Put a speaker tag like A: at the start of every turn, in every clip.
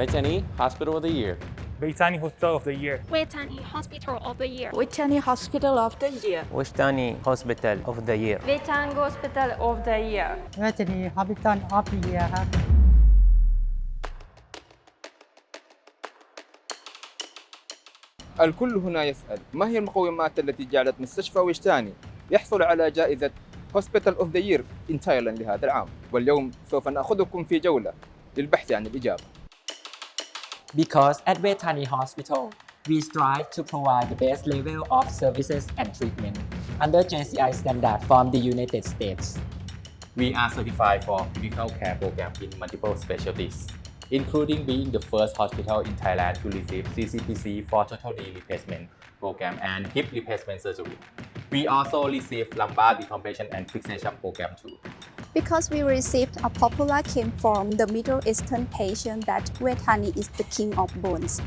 A: بيتاني Hospital of the Year
B: بيتاني Hospital of the Year
C: بيتاني Hospital of the Year
D: بيتاني Hospital of the Year
E: بيتاني Hospital of the Year
F: بيتاني Hospital of the Year
G: بيتاني Hospital of the Year
H: الكل هنا يسأل ما هي المقومات التي جعلت مستشفى ويشتاني يحصل على جائزة Hospital of the Year in Thailand لهذا العام واليوم سوف نأخذكم في جولة للبحث عن الإجابة
I: Because at Vejthani Hospital, we strive to provide the best level of services and treatment under JCI standard from the United States.
J: We are certified for clinical care program in multiple specialties, including being the first hospital in Thailand to receive CCPC for total knee replacement program and hip replacement surgery. We also receive lumbar decompression and fixation program too.
K: Because we received a popular claim from the Middle Eastern patient that Vejthani is the king of bones.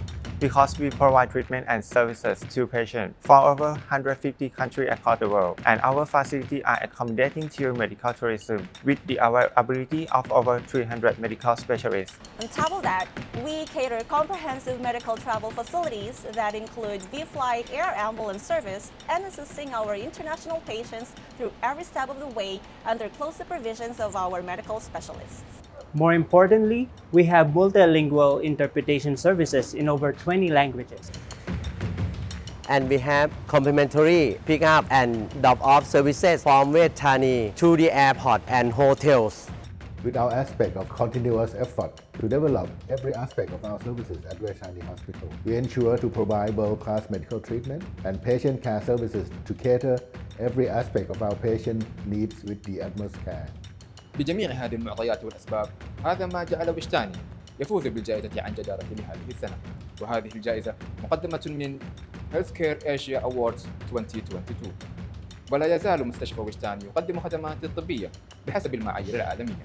B: Because we provide treatment and services to patients from over 150 countries across the world, and our facilities are accommodating to medical tourism with the availability of over 300 medical specialists.
L: On top of that, we cater comprehensive medical travel facilities that include V-Fly air ambulance service and assisting our international patients through every step of the way under close supervisions of our medical specialists.
G: More importantly, we have multilingual interpretation services in over 20 languages.
E: and we have complimentary pick up and drop off services from Vejthani to the airport and hotels
M: with our aspect of continuous effort to develop every aspect of our services at Vejthani Hospital. We ensure to provide world-class medical treatment and patient care services to cater every aspect of our patient needs with the utmost care.
H: بجميع هذه المعطيات والأسباب هذا ما جعل وجداني يفوز بالجائزة عن جدارة لهذه السنة. وهذه الجائزة مقدمة من Healthcare Asia Awards 2022 ولا يزال مستشفى وجداني يقدم خدمات طبية بحسب المعايير العالمية.